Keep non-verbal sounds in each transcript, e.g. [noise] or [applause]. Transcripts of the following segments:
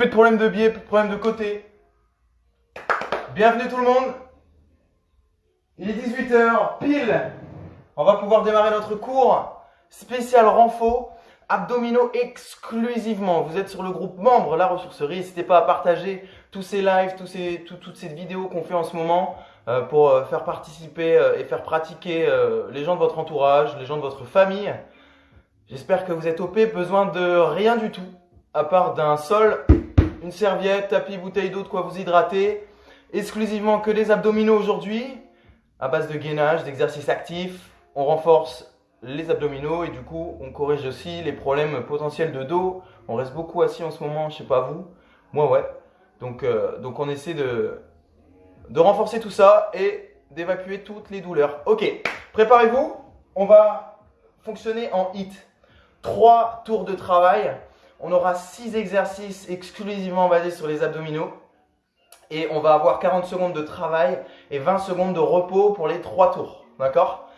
Plus de problème de biais, plus de problème de côté. Bienvenue tout le monde. Il est 18h, pile. On va pouvoir démarrer notre cours spécial renfort abdominaux exclusivement. Vous êtes sur le groupe membre La Ressourcerie. N'hésitez pas à partager tous ces lives, ces, toutes ces vidéos qu'on fait en ce moment euh, pour euh, faire participer euh, et faire pratiquer les gens de votre entourage, les gens de votre famille. J'espère que vous êtes OP, besoin de rien du tout, à part d'un sol, une serviette, tapis, bouteille d'eau, de quoi vous hydrater. Exclusivement que des abdominaux aujourd'hui, à base de gainage, d'exercices actifs. On renforce les abdominaux et du coup, on corrige aussi les problèmes potentiels de dos. On reste beaucoup assis en ce moment, je sais pas vous. Moi, ouais. Donc, euh, donc on essaie de, de renforcer tout ça et d'évacuer toutes les douleurs. Ok, préparez-vous. On va fonctionner en HIT. 3 tours de travail. On aura 6 exercices exclusivement basés sur les abdominaux. Et on va avoir 40 secondes de travail et 20 secondes de repos pour les 3 tours. D'accord?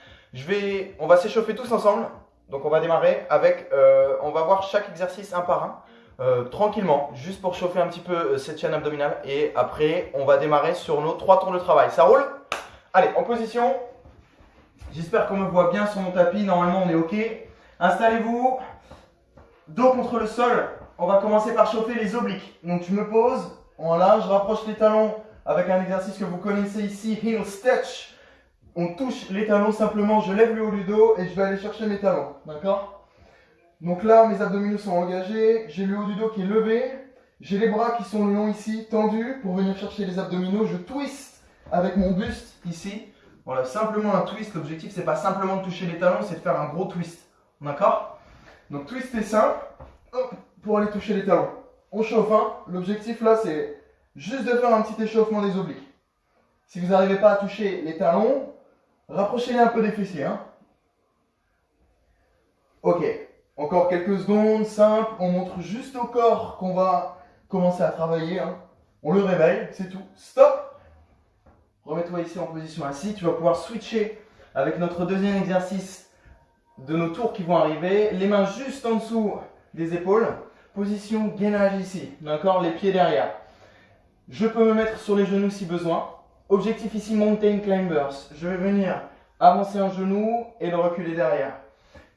On va s'échauffer tous ensemble. Donc on va démarrer avec, euh, on va voir chaque exercice un par un. Euh, tranquillement, juste pour chauffer un petit peu euh, cette chaîne abdominale. Et après, on va démarrer sur nos 3 tours de travail. Ça roule? Allez, en position. J'espère qu'on me voit bien sur mon tapis. Normalement, on est OK. Installez-vous, dos contre le sol. On va commencer par chauffer les obliques. Donc tu me poses, voilà, je rapproche les talons avec un exercice que vous connaissez ici, heel stretch. On touche les talons simplement, je lève le haut du dos et je vais aller chercher mes talons, d'accord? Donc là, mes abdominaux sont engagés, j'ai le haut du dos qui est levé, j'ai les bras qui sont longs ici, tendus pour venir chercher les abdominaux, je twist avec mon buste ici. Voilà, simplement un twist, l'objectif c'est pas simplement de toucher les talons, c'est de faire un gros twist. D'accord? Donc twist est simple pour aller toucher les talons. On chauffe, hein L'objectif là, c'est juste de faire un petit échauffement des obliques. Si vous n'arrivez pas à toucher les talons, rapprochez-les un peu des fessiers, hein Ok, encore quelques secondes, simple. On montre juste au corps qu'on va commencer à travailler. Hein. On le réveille, c'est tout. Stop Remets-toi ici en position assise. Tu vas pouvoir switcher avec notre deuxième exercice de nos tours qui vont arriver. Les mains juste en dessous des épaules. Position gainage ici. D'accord Les pieds derrière. Je peux me mettre sur les genoux si besoin. Objectif ici, mountain climbers. Je vais venir avancer un genou et le reculer derrière.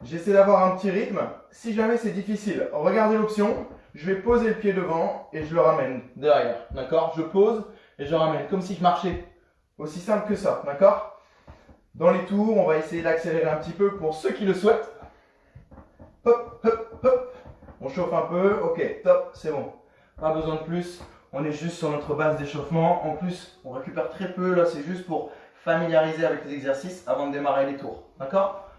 J'essaie d'avoir un petit rythme. Si jamais c'est difficile, regardez l'option. Je vais poser le pied devant et je le ramène derrière. D'accord? Je pose et je ramène comme si je marchais. Aussi simple que ça. D'accord? Dans les tours, on va essayer d'accélérer un petit peu pour ceux qui le souhaitent. Hop, hop, hop. On chauffe un peu. Ok, top, c'est bon. Pas besoin de plus. On est juste sur notre base d'échauffement. En plus, on récupère très peu. Là, c'est juste pour familiariser avec les exercices avant de démarrer les tours. D'accord?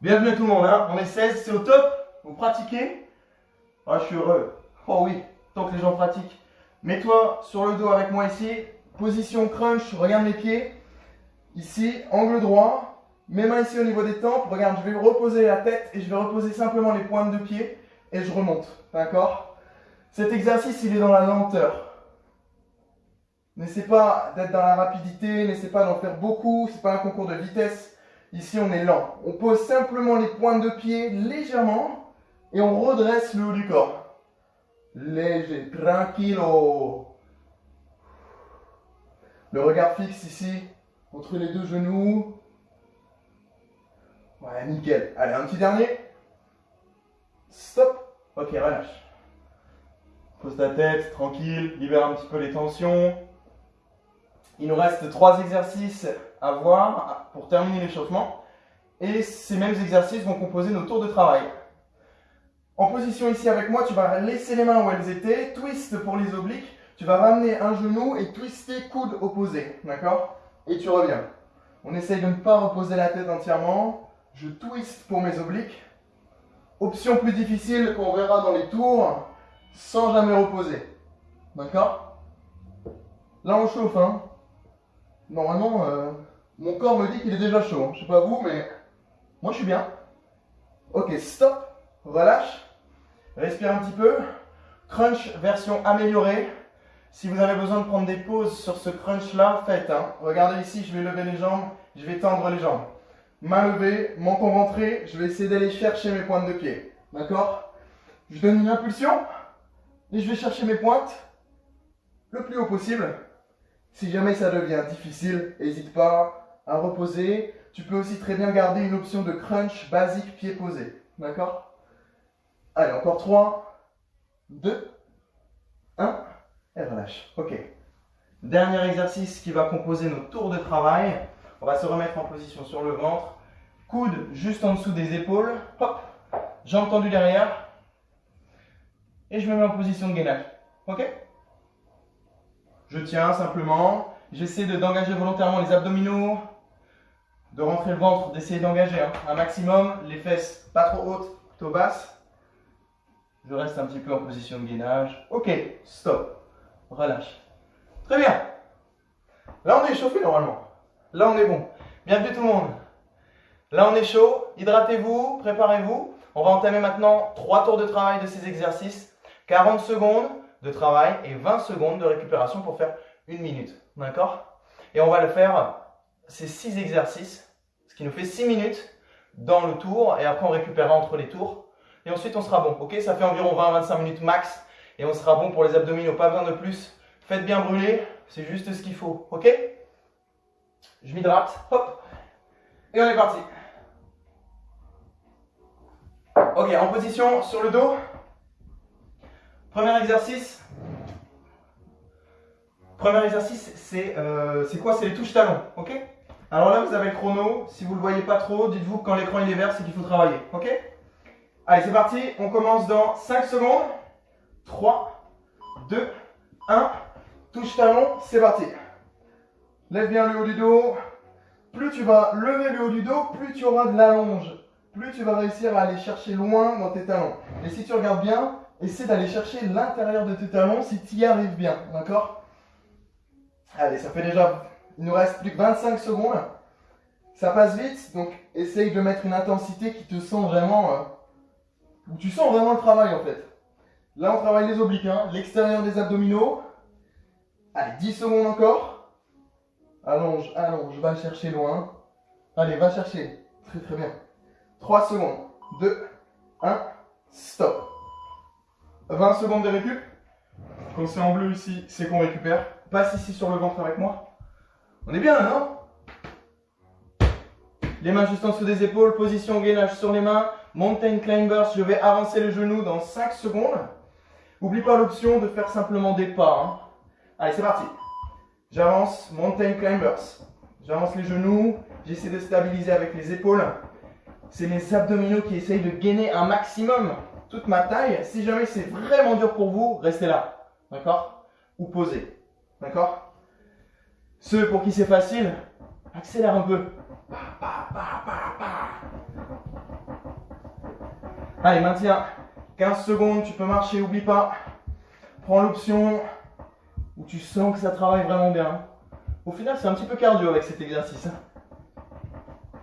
Bienvenue tout le monde. Hein. on est 16, c'est au top. Vous pratiquez? Ah, je suis heureux. Oh oui, tant que les gens pratiquent. Mets-toi sur le dos avec moi ici. Position crunch, regarde mes pieds. Ici, angle droit, mes mains ici au niveau des tempes. Regarde, je vais reposer la tête et je vais reposer simplement les pointes de pied et je remonte. D'accord? Cet exercice, il est dans la lenteur. N'essaie pas d'être dans la rapidité, n'essaie pas d'en faire beaucoup, c'est pas un concours de vitesse. Ici, on est lent. On pose simplement les pointes de pied légèrement et on redresse le haut du corps. Léger, tranquillo. Le regard fixe ici, entre les deux genoux. Ouais, nickel. Allez, un petit dernier. Stop. Ok, relâche. Pose ta tête, tranquille, libère un petit peu les tensions. Il nous reste trois exercices à voir pour terminer l'échauffement. Et ces mêmes exercices vont composer nos tours de travail. En position ici avec moi, tu vas laisser les mains où elles étaient, twist pour les obliques, tu vas ramener un genou et twister coude opposé, d'accord? Et tu reviens. On essaye de ne pas reposer la tête entièrement. Je twist pour mes obliques. Option plus difficile qu'on verra dans les tours, sans jamais reposer. D'accord? Là, on chauffe. Hein. Normalement, euh, mon corps me dit qu'il est déjà chaud. Hein. Je sais pas vous, mais moi, je suis bien. Ok, stop. Relâche. Respire un petit peu. Crunch version améliorée. Si vous avez besoin de prendre des pauses sur ce crunch-là, faites. Hein. Regardez ici, je vais lever les jambes, je vais tendre les jambes. Main levée, menton rentré, je vais essayer d'aller chercher mes pointes de pied. D'accord? Je donne une impulsion. Et je vais chercher mes pointes le plus haut possible. Si jamais ça devient difficile, n'hésite pas à reposer. Tu peux aussi très bien garder une option de crunch basique pied posé. D'accord? Allez, encore 3, 2, 1, Ok. Dernier exercice qui va composer nos tours de travail. On va se remettre en position sur le ventre. Coude juste en dessous des épaules. Hop. Jambes tendues derrière. Et je me mets en position de gainage. Ok Je tiens simplement. J'essaie d'engager volontairement les abdominaux, de rentrer le ventre, d'essayer d'engager hein, un maximum. Les fesses pas trop hautes, plutôt basses. Je reste un petit peu en position de gainage. Ok, stop. Relâche. Très bien. Là, on est chauffé normalement. Là, on est bon. Bienvenue tout le monde. Là, on est chaud. Hydratez-vous, préparez-vous. On va entamer maintenant 3 tours de travail de ces exercices. 40 secondes de travail et 20 secondes de récupération pour faire une minute. D'accord? Et on va le faire, ces 6 exercices, ce qui nous fait 6 minutes dans le tour. Et après, on récupérera entre les tours. Et ensuite, on sera bon. Ok? Ça fait environ 20-25 minutes max. Et on sera bon pour les abdominaux. Pas besoin de plus. Faites bien brûler. C'est juste ce qu'il faut. Ok? Je m'hydrate. Hop. Et on est parti. Ok, en position sur le dos. Premier exercice. Premier exercice, c'est euh, quoi? C'est les touches talons. Ok? Alors là, vous avez le chrono. Si vous ne le voyez pas trop, dites-vous que quand l'écran est vert, c'est qu'il faut travailler. Ok? Allez, c'est parti. On commence dans 5 secondes. 3, 2, 1. Touche talon, c'est parti. Lève bien le haut du dos. Plus tu vas lever le haut du dos, plus tu auras de l'allonge. Plus tu vas réussir à aller chercher loin dans tes talons. Et si tu regardes bien, essaie d'aller chercher l'intérieur de tes talons si tu y arrives bien. D'accord? Allez, ça fait déjà... Il nous reste plus que 25 secondes. Ça passe vite, donc essaye de mettre une intensité qui te sent vraiment... Euh, où tu sens vraiment le travail en fait. Là, on travaille les obliques, hein, l'extérieur des abdominaux. Allez, 10 secondes encore. Allonge, allonge, va chercher loin. Allez, va chercher. Très très bien. 3 secondes. 2, 1, stop. 20 secondes de récup. Quand c'est en bleu ici, c'est qu'on récupère. Passe ici sur le ventre avec moi. On est bien là, non? Les mains juste en dessous des épaules, position gainage sur les mains. Mountain Climbers, je vais avancer le genou dans 5 secondes. N'oublie pas l'option de faire simplement des pas. Hein. Allez, c'est parti. J'avance, Mountain Climbers. J'avance les genoux, j'essaie de stabiliser avec les épaules. C'est mes abdominaux qui essayent de gainer un maximum toute ma taille. Si jamais c'est vraiment dur pour vous, restez là. D'accord? Ou posez. D'accord? Ceux pour qui c'est facile, accélère un peu. Allez, maintiens. 15 secondes, tu peux marcher, oublie pas. Prends l'option où tu sens que ça travaille vraiment bien. Au final, c'est un petit peu cardio avec cet exercice.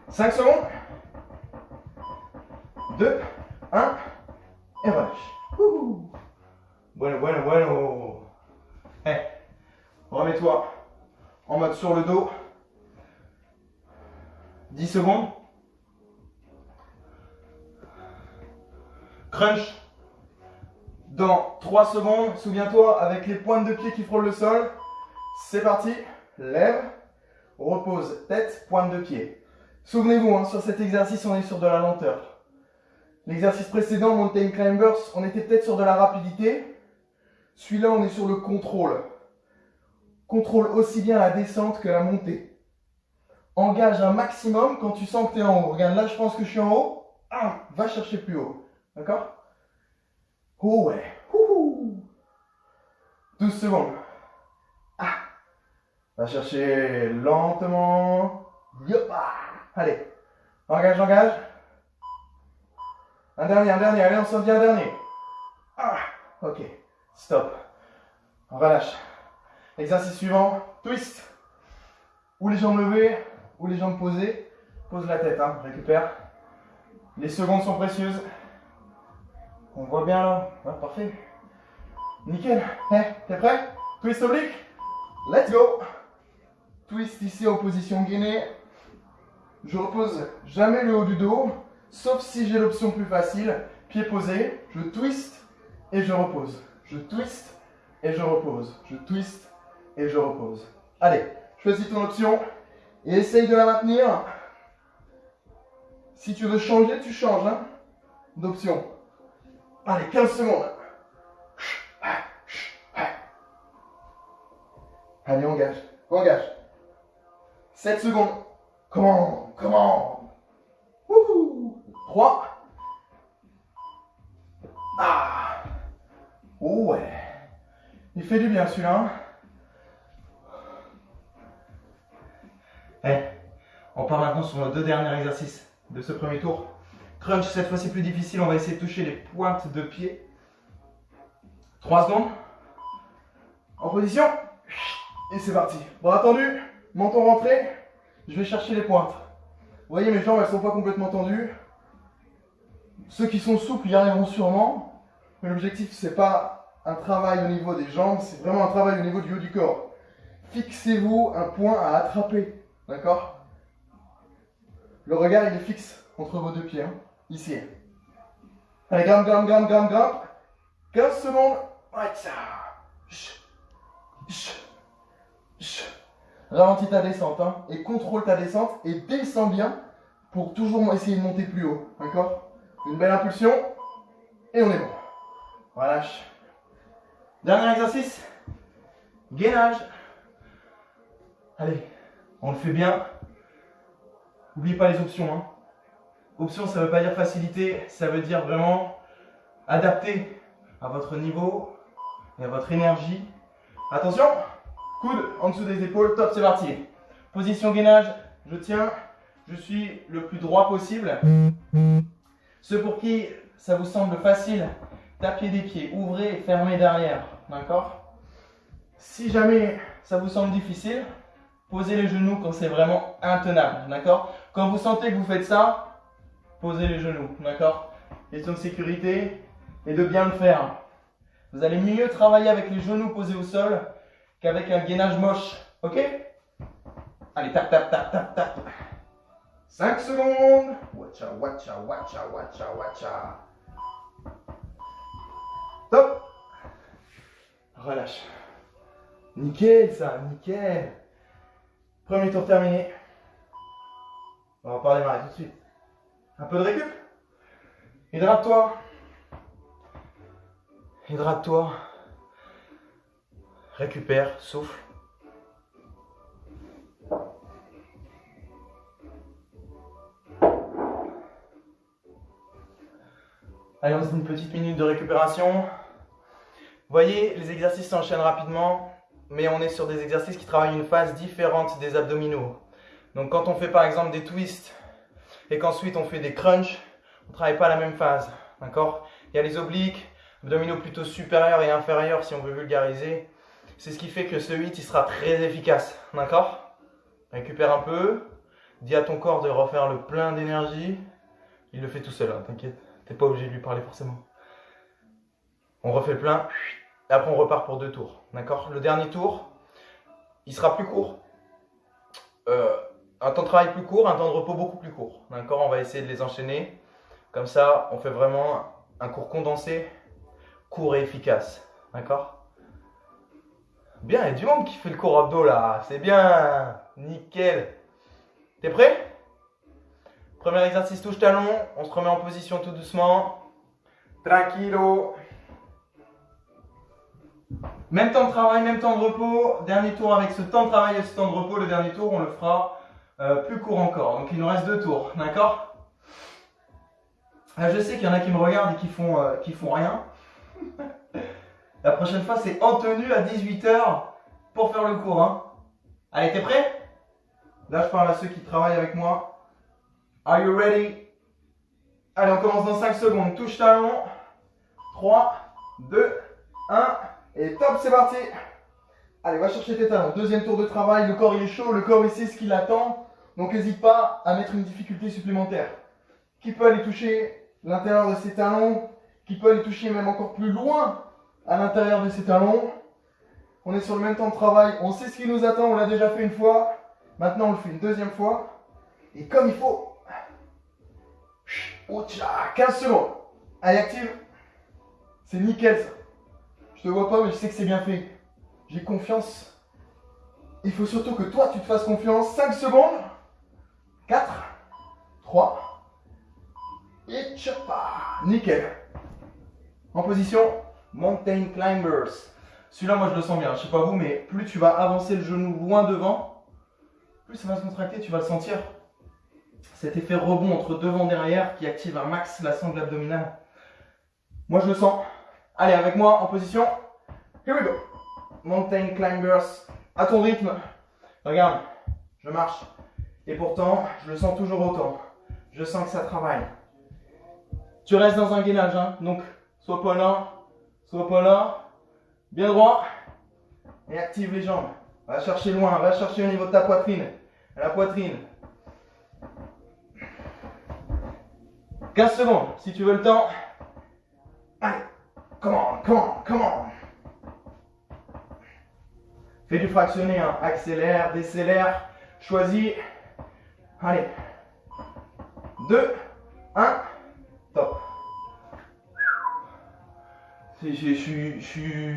5 secondes. 2, 1, et relâche. Bueno, bueno, bueno. Eh, remets-toi en mode sur le dos. 10 secondes. Crunch. Dans 3 secondes, souviens-toi, avec les pointes de pied qui frôlent le sol. C'est parti. Lève. Repose. Tête, pointe de pied. Souvenez-vous, hein, sur cet exercice, on est sur de la lenteur. L'exercice précédent, Mountain Climbers, on était peut-être sur de la rapidité. Celui-là, on est sur le contrôle. Contrôle aussi bien la descente que la montée. Engage un maximum quand tu sens que tu es en haut. Regarde, là, je pense que je suis en haut. Ah, va chercher plus haut. D'accord? Oh ouais. 12 secondes. Ah. Va chercher lentement. Allez. Engage, engage. Un dernier, un dernier. Allez, on s'en dit un dernier. Ah. Ok. Stop. On relâche. Exercice suivant. Twist. Ou les jambes levées, ou les jambes posées. Pose la tête, hein. récupère. Les secondes sont précieuses. On voit bien là. parfait. Nickel. Eh, t'es prêt? Twist oblique? Let's go. Twist ici en position gainée. Je repose jamais le haut du dos, sauf si j'ai l'option plus facile. Pied posé, je twist et je repose. Je twist et je repose. Je twist et je repose. Allez, choisis ton option et essaye de la maintenir. Si tu veux changer, tu changes hein, d'option. Allez, 15 secondes. Allez, engage. Engage. 7 secondes. Comment Comment 3. Ah Oh ouais. Il fait du bien celui-là. Hein. Eh, on part maintenant sur nos deux derniers exercices de ce premier tour. Crunch, cette fois c'est plus difficile, on va essayer de toucher les pointes de pied. 3 secondes. En position. Et c'est parti. Bras tendu, menton rentré. Je vais chercher les pointes. Vous voyez, mes jambes, elles sont pas complètement tendues. Ceux qui sont souples y arriveront sûrement. Mais l'objectif, c'est pas un travail au niveau des jambes, c'est vraiment un travail au niveau du haut du corps. Fixez-vous un point à attraper. D'accord? Le regard, il est fixe entre vos deux pieds. Hein. Ici. Allez, grimpe, grimpe, grimpe, grimpe, grimpe. 15 secondes. Ralentis ta descente hein, et contrôle ta descente et descends bien pour toujours essayer de monter plus haut. D'accord? Une belle impulsion et on est bon. Relâche. Dernier exercice. Gainage. Allez, on le fait bien. N'oubliez pas les options. Hein. Option, ça ne veut pas dire facilité, ça veut dire vraiment adapter à votre niveau et à votre énergie. Attention, coude en dessous des épaules, top, c'est parti. Position gainage, je tiens, je suis le plus droit possible. Ceux pour qui ça vous semble facile, tapez des pieds, ouvrez et fermez derrière, d'accord? Si jamais ça vous semble difficile, posez les genoux quand c'est vraiment intenable, d'accord? Quand vous sentez que vous faites ça, posez les genoux, d'accord? Question de sécurité et de bien le faire. Vous allez mieux travailler avec les genoux posés au sol qu'avec un gainage moche, ok? Allez, tap, tap, tap, tap, tap. 5 secondes. Watcha, watcha, watcha, watcha, watcha. Top. Relâche. Nickel ça, nickel. Premier tour terminé. On va pas démarrer tout de suite. Un peu de récup? Hydrate-toi. Hydrate-toi. Récupère, souffle. Allez, on se une petite minute de récupération. Voyez, les exercices s'enchaînent rapidement, mais on est sur des exercices qui travaillent une phase différente des abdominaux. Donc quand on fait par exemple des twists et qu'ensuite on fait des crunchs, on ne travaille pas la même phase. D'accord? Il y a les obliques, abdominaux plutôt supérieurs et inférieurs si on veut vulgariser. C'est ce qui fait que ce 8 il sera très efficace. D'accord? Récupère un peu. Dis à ton corps de refaire le plein d'énergie. Il le fait tout seul, hein, t'inquiète. T'es pas obligé de lui parler forcément. On refait le plein. Et après on repart pour deux tours. D'accord? Le dernier tour, il sera plus court. Euh, un temps de travail plus court, un temps de repos beaucoup plus court. D'accord On va essayer de les enchaîner. Comme ça, on fait vraiment un cours condensé, court et efficace. D'accord? Bien, il y a du monde qui fait le cours abdos là. C'est bien. Nickel. T'es prêt? Premier exercice touche talon. On se remet en position tout doucement. Tranquilo. Même temps de travail, même temps de repos. Dernier tour avec ce temps de travail et ce temps de repos. Le dernier tour, on le fera euh, plus court encore. Donc il nous reste deux tours, d'accord? Ah, Je sais qu'il y en a qui me regardent et qui font, euh, qui font rien. [laughs] La prochaine fois, c'est en tenue à 18h pour faire le cours. Hein. Allez, t'es prêt? Là, je parle à ceux qui travaillent avec moi. Are you ready? Allez, on commence dans 5 secondes. Touche talon. 3, 2, 1. Et top, c'est parti Allez, va chercher tes talons. Deuxième tour de travail. Le corps, il est chaud. Le corps, sait ce qu'il attend. Donc n'hésite pas à mettre une difficulté supplémentaire. Qui peut aller toucher l'intérieur de ses talons, qui peut aller toucher même encore plus loin à l'intérieur de ses talons. On est sur le même temps de travail, on sait ce qui nous attend, on l'a déjà fait une fois. Maintenant on le fait une deuxième fois. Et comme il faut. 15 secondes. Allez, active. C'est nickel ça. Je te vois pas, mais je sais que c'est bien fait. J'ai confiance. Il faut surtout que toi, tu te fasses confiance. 5 secondes. 4, 3, et chapa. Nickel. En position Mountain Climbers. Celui-là, moi, je le sens bien. Je sais pas vous, mais plus tu vas avancer le genou loin devant, plus ça va se contracter, tu vas le sentir. Cet effet rebond entre devant et derrière qui active un max la sangle abdominale. Moi, je le sens. Allez, avec moi en position. Here we go. Mountain Climbers. À ton rythme. Regarde, je marche. Et pourtant, je le sens toujours autant. Je sens que ça travaille. Tu restes dans un gainage, hein. donc soit pas là, soit pas là. Bien droit. Et active les jambes. Va chercher loin, va chercher au niveau de ta poitrine. La poitrine. 15 secondes, si tu veux le temps. Allez, come on, come on, come on. Fais du fractionné, hein. accélère, décélère, choisis. Allez. 2, 1, top. Je je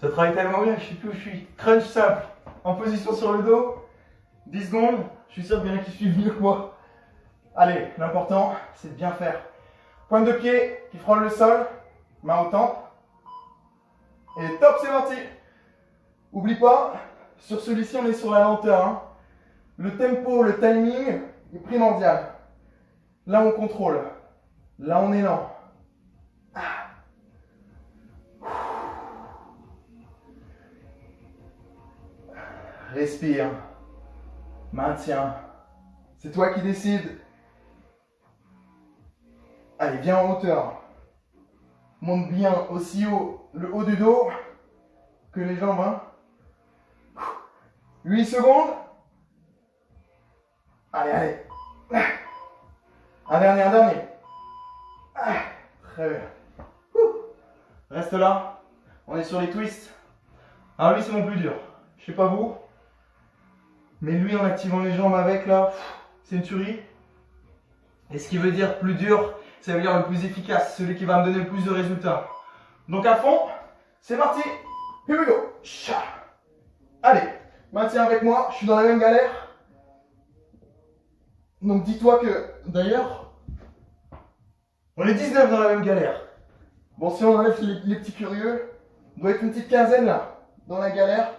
ça travaille tellement bien, je sais plus où je suis. Crunch simple, en position sur le dos, 10 secondes, je suis sûr qu'il y en a qui suivent mieux que moi. Allez, l'important, c'est de bien faire. Pointe de pied qui frôle le sol, main au temple. Et top, c'est parti Oublie pas, sur celui-ci, on est sur la lenteur. Hein. Le tempo, le timing est primordial. Là, on contrôle. Là, on est lent. Ah. Respire. Maintiens. C'est toi qui décides. Allez, viens en hauteur. Monte bien aussi haut le haut du dos que les jambes. Hein. 8 secondes. Allez, allez. Un dernier, un dernier. Très bien. Reste là. On est sur les twists. Ah lui, c'est mon plus dur. Je sais pas vous. Mais lui, en activant les jambes avec, là, c'est une tuerie. Et ce qui veut dire plus dur, ça veut dire le plus efficace, celui qui va me donner le plus de résultats. Donc à fond, c'est parti. Here we go. Allez, Maintiens avec moi, je suis dans la même galère. Donc dis-toi que, d'ailleurs, on est 19 dans la même galère. Bon, si on enlève les, petits curieux, on doit être une petite quinzaine là, dans la galère.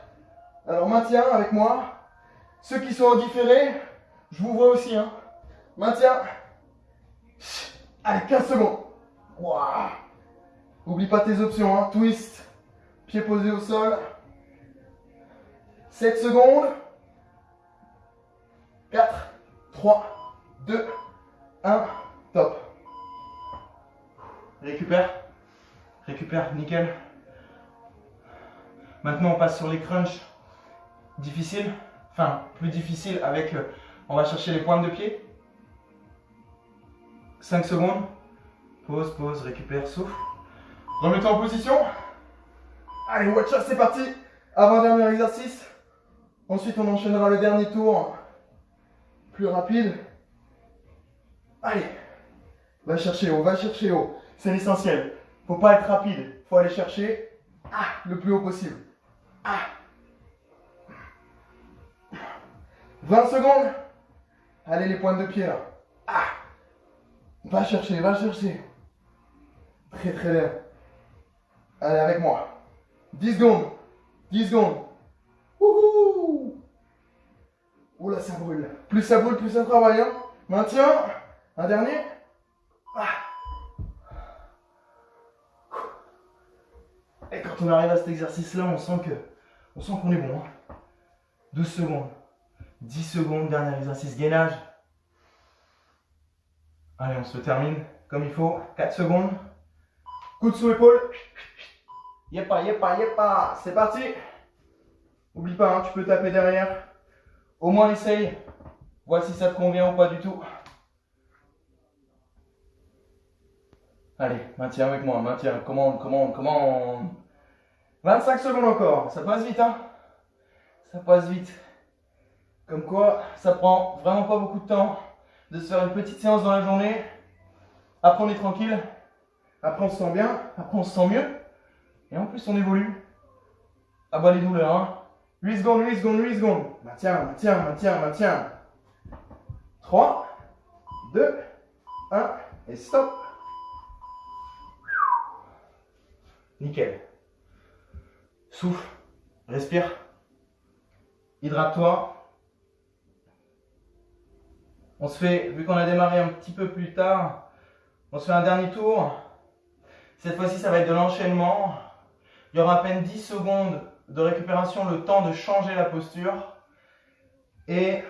Alors maintiens avec moi. Ceux qui sont en différé, je vous vois aussi. Hein. Maintiens. Allez, 15 secondes. Oublie pas tes options. Hein. Twist. Pied posé au sol. 7 secondes. 4, 3, 2, 1, top. Récupère. Récupère, nickel. Maintenant, on passe sur les crunchs difficiles. Enfin, plus difficiles avec... Euh, on va chercher les pointes de pied. 5 secondes. Pause, pause, récupère, souffle. Remets-toi en position. Allez, watch out, c'est parti. Avant-dernier exercice. Ensuite, on enchaînera le dernier tour plus rapide. Allez, va chercher haut, va chercher haut. C'est l'essentiel. Faut pas être rapide. Faut aller chercher ah, le plus haut possible. Ah. 20 secondes. Allez, les pointes de pied là. Ah. Va chercher, va chercher. Très très bien. Allez, avec moi. 10 secondes. 10 secondes. Oh là, ça brûle. Plus ça brûle, plus ça travaille. Hein. Maintiens. Un dernier. Ah. Et quand on arrive à cet exercice-là, on sent que, on sent qu'on est bon. 12 hein. secondes. 10 secondes, dernier exercice gainage. Allez, on se termine comme il faut. 4 secondes. Coup de sous épaule. Yepa, yepa, yepa. C'est parti. Oublie pas, hein, tu peux taper derrière. Au moins essaye. Vois si ça te convient ou pas du tout. Allez, maintiens avec moi, maintiens. Commande, commande, commande. 25 secondes encore. Ça passe vite, hein? Ça passe vite. Comme quoi, ça prend vraiment pas beaucoup de temps de se faire une petite séance dans la journée. Après, on est tranquille. Après, on se sent bien. Après, on se sent mieux. Et en plus, on évolue. À bas les douleurs. Hein. 8 secondes, 8 secondes, 8 secondes. Maintiens, maintiens, maintiens, maintiens. 3, 2, 1 et stop. Nickel. Souffle, respire. Hydrate-toi. On se fait, vu qu'on a démarré un petit peu plus tard, on se fait un dernier tour. Cette fois-ci, ça va être de l'enchaînement. Il y aura à peine 10 secondes de récupération, le temps de changer la posture. Et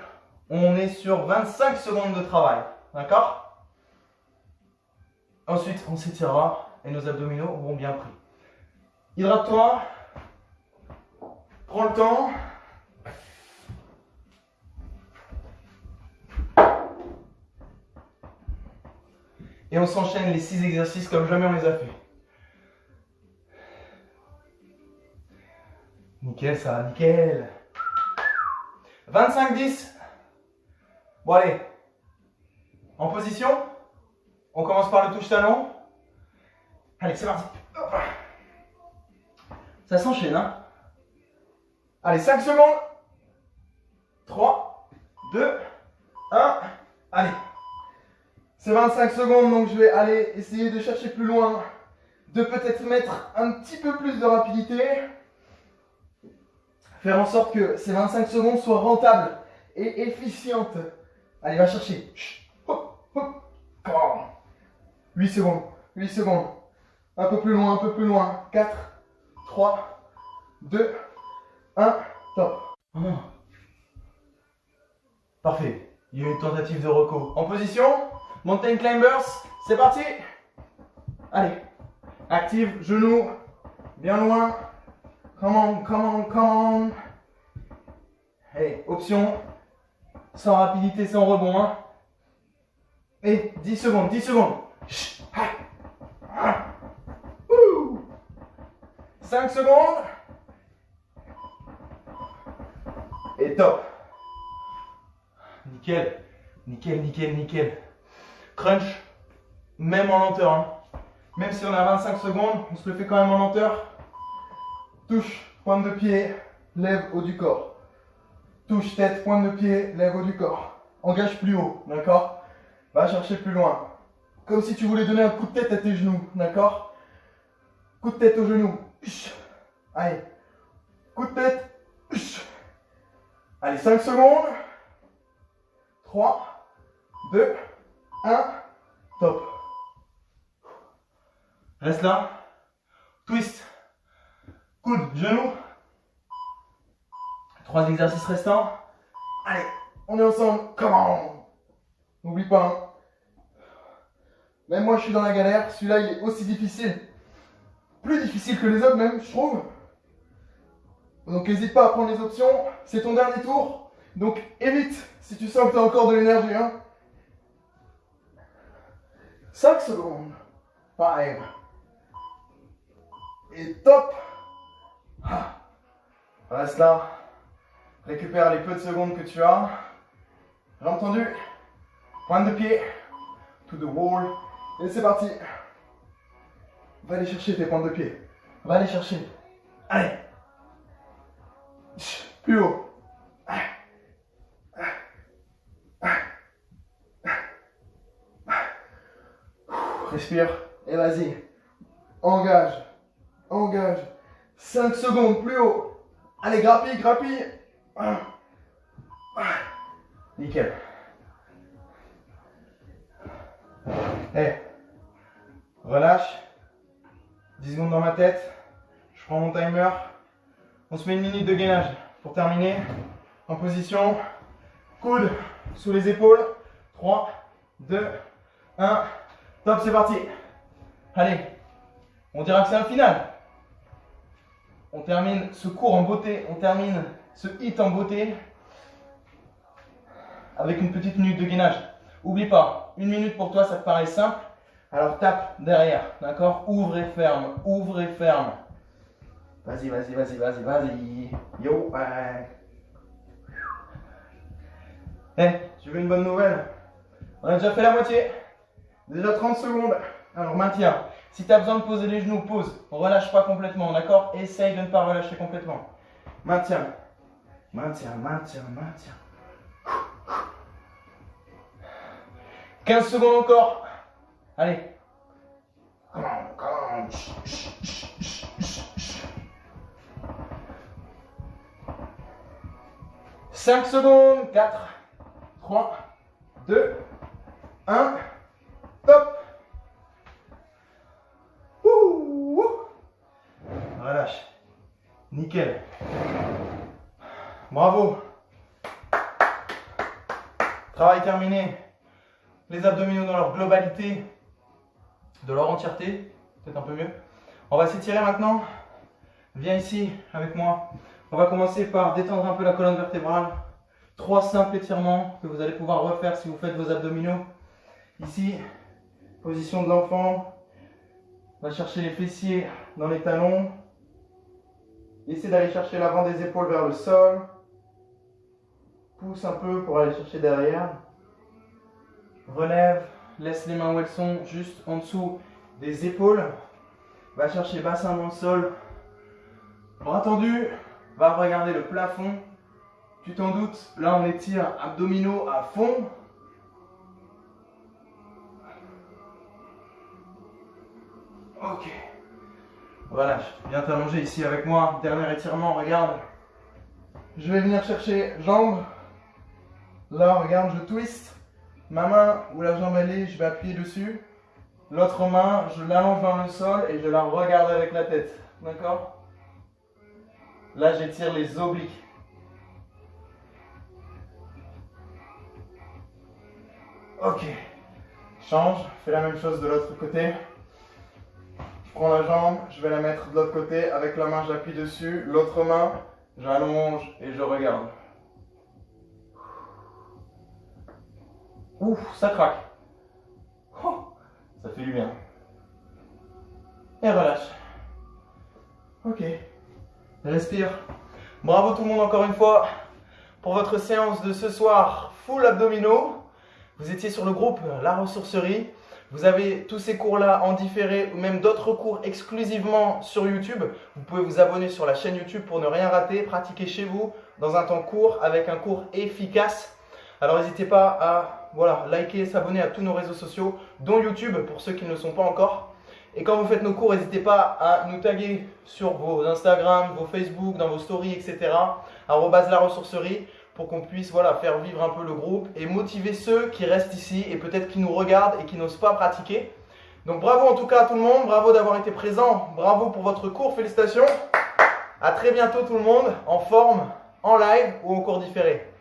on est sur 25 secondes de travail. D'accord? Ensuite, on s'étirera et nos abdominaux auront bien pris. Hydrate-toi. Prends le temps. Et on s'enchaîne les 6 exercices comme jamais on les a fait. Nickel ça, nickel. 25-10. Bon allez. En position. On commence par le touche-talon. Allez, c'est parti. Ça s'enchaîne, hein Allez, 5 secondes. 3, 2, 1. Allez. C'est 25 secondes, donc je vais aller essayer de chercher plus loin, de peut-être mettre un petit peu plus de rapidité. Faire en sorte que ces 25 secondes soient rentables et efficientes. Allez, va chercher. 8 secondes, 8 secondes. Un peu plus loin, un peu plus loin. 4, 3, 2, 1, top. Parfait. Il y a une tentative de reco. En position Mountain Climbers, c'est parti Allez, active, genou, bien loin. Come on, come on, come on. Allez, option, sans rapidité, sans rebond. Hein. Et 10 secondes, 10 secondes. 5 secondes. Et top. Nickel, nickel, nickel, nickel. Crunch, même en lenteur. Hein. Même si on a 25 secondes, on se le fait quand même en lenteur. Touche, pointe de pied, lève haut du corps. Touche, tête, pointe de pied, lève haut du corps. Engage plus haut, d'accord? Va chercher plus loin. Comme si tu voulais donner un coup de tête à tes genoux, d'accord? Coup de tête aux genoux. Allez. Coup de tête. Allez, 5 secondes. 3, 2, 1, top. Reste là. Twist. Coude, genou. Trois exercices restants. Allez, on est ensemble. Comment N'oublie pas. Hein. Même moi, je suis dans la galère. Celui-là, il est aussi difficile. Plus difficile que les autres, même, je trouve. Donc, n'hésite pas à prendre les options. C'est ton dernier tour. Donc, évite si tu sens que tu as encore de l'énergie. Hein. 5 secondes. 5. Et top. Ah. Reste là. Récupère les peu de secondes que tu as. J'ai entendu Pointe de pied. To the wall. Et c'est parti. Va aller chercher tes pointes de pied. Va aller chercher. Allez. Plus haut. Respire et vas-y. Engage. Engage. 5 secondes plus haut. Allez, grappille, grappille. Nickel. Eh, relâche. 10 secondes dans ma tête. Je prends mon timer. On se met une minute de gainage. Pour terminer, en position, coude sous les épaules. 3, 2, 1. Top, c'est parti. Allez, on dira que c'est un final. On termine ce cours en beauté, on termine ce hit en beauté avec une petite minute de gainage. Oublie pas, une minute pour toi, ça te paraît simple. Alors tape derrière, d'accord? Ouvre et ferme, ouvre et ferme. Vas-y, vas-y, vas-y, vas-y, vas-y. Yo. Eh, tu veux une bonne nouvelle? On a déjà fait la moitié. Déjà 30 secondes. Alors maintiens. Si tu as besoin de poser les genoux, pose. Relâche pas complètement, d'accord? Essaye de ne pas relâcher complètement. Maintiens. Maintiens, maintiens, maintiens. 15 secondes encore. Allez. 5 secondes. 4, 3, 2, 1. Top. Relâche. Nickel. Bravo. Travail terminé. Les abdominaux dans leur globalité, de leur entièreté. Peut-être un peu mieux. On va s'étirer maintenant. Viens ici avec moi. On va commencer par détendre un peu la colonne vertébrale. Trois simples étirements que vous allez pouvoir refaire si vous faites vos abdominaux. Ici, position de l'enfant. On va chercher les fessiers dans les talons. Essayez d'aller chercher l'avant des épaules vers le sol. Pousse un peu pour aller chercher derrière. Relève, laisse les mains où elles sont, juste en dessous des épaules. Va chercher bassin dans le sol. Bras tendu, va regarder le plafond. Tu t'en doutes, là on étire abdominaux à fond. Ok. Relâche. Viens t'allonger ici avec moi. Dernier étirement, regarde. Je vais venir chercher jambes. Là, regarde, je twist. Ma main où la jambe est, je vais appuyer dessus. L'autre main, je l'allonge vers le sol et je la regarde avec la tête. D'accord? Là, j'étire les obliques. Ok. Change. Fais la même chose de l'autre côté. Je prends la jambe, je vais la mettre de l'autre côté. Avec la main, j'appuie dessus. L'autre main, j'allonge et je regarde. Ouf, ça craque. Oh, ça fait du bien. Et relâche. Ok. Respire. Bravo tout le monde encore une fois pour votre séance de ce soir full abdominaux. Vous étiez sur le groupe La Ressourcerie. Vous avez tous ces cours-là en différé ou même d'autres cours exclusivement sur YouTube. Vous pouvez vous abonner sur la chaîne YouTube pour ne rien rater, pratiquer chez vous dans un temps court avec un cours efficace. Alors n'hésitez pas à voilà, liker, s'abonner à tous nos réseaux sociaux, dont YouTube pour ceux qui ne le sont pas encore. Et quand vous faites nos cours, n'hésitez pas à nous taguer sur vos Instagram, vos Facebook, dans vos stories, etc. la ressourcerie pour qu'on puisse voilà, faire vivre un peu le groupe et motiver ceux qui restent ici et peut-être qui nous regardent et qui n'osent pas pratiquer. Donc bravo en tout cas à tout le monde, bravo d'avoir été présent, bravo pour votre cours, félicitations. À très bientôt tout le monde, en forme, en live ou en cours différé.